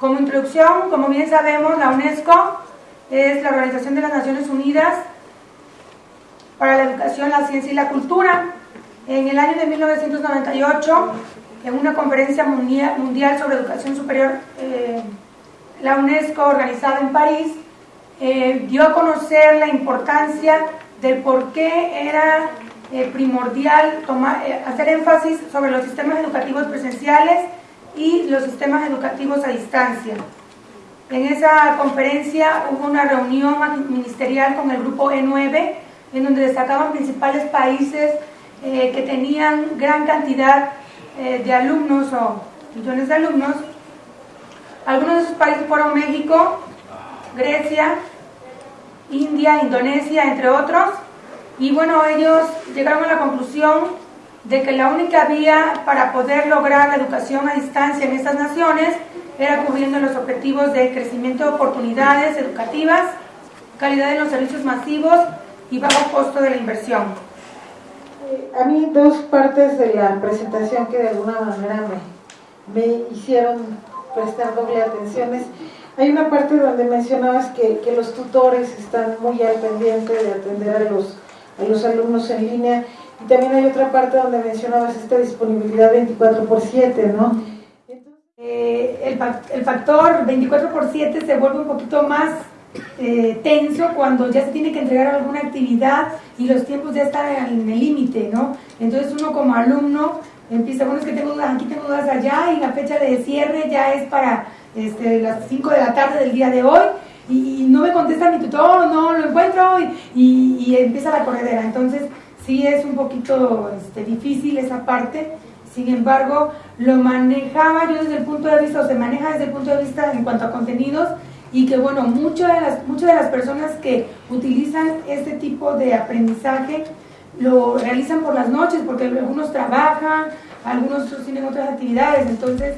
Como introducción, como bien sabemos, la UNESCO es la Organización de las Naciones Unidas para la Educación, la Ciencia y la Cultura. En el año de 1998, en una conferencia mundial sobre educación superior, eh, la UNESCO, organizada en París, eh, dio a conocer la importancia de por qué era eh, primordial tomar, hacer énfasis sobre los sistemas educativos presenciales y los sistemas educativos a distancia. En esa conferencia hubo una reunión ministerial con el grupo E9, en donde destacaban principales países eh, que tenían gran cantidad eh, de alumnos o millones de alumnos. Algunos de esos países fueron México, Grecia, India, Indonesia, entre otros. Y bueno, ellos llegaron a la conclusión de que la única vía para poder lograr la educación a distancia en estas naciones era cubriendo los objetivos de crecimiento de oportunidades educativas, calidad de los servicios masivos y bajo costo de la inversión. A mí dos partes de la presentación que de alguna manera me, me hicieron prestar doble atención es, hay una parte donde mencionabas que, que, los tutores están muy al pendiente de atender a los, a los alumnos en línea y también hay otra parte donde mencionabas esta disponibilidad 24 por 7, ¿no? Eh, el, el, factor 24 por 7 se vuelve un poquito más eh, tenso cuando ya se tiene que entregar alguna actividad y los tiempos ya están en el límite, ¿no? Entonces uno como alumno empieza, bueno, es que tengo dudas aquí, tengo dudas allá y la fecha de cierre ya es para este, las 5 de la tarde del día de hoy y, no me contesta mi tutor, no lo encuentro y, y, empieza la corredera. Entonces sí es un poquito este, difícil esa parte. Sin embargo, lo manejaba yo desde el punto de vista, o se maneja desde el punto de vista en cuanto a contenidos, y que bueno, muchas de las, muchas de las personas que utilizan este tipo de aprendizaje lo realizan por las noches, porque algunos trabajan, algunos tienen otras actividades, entonces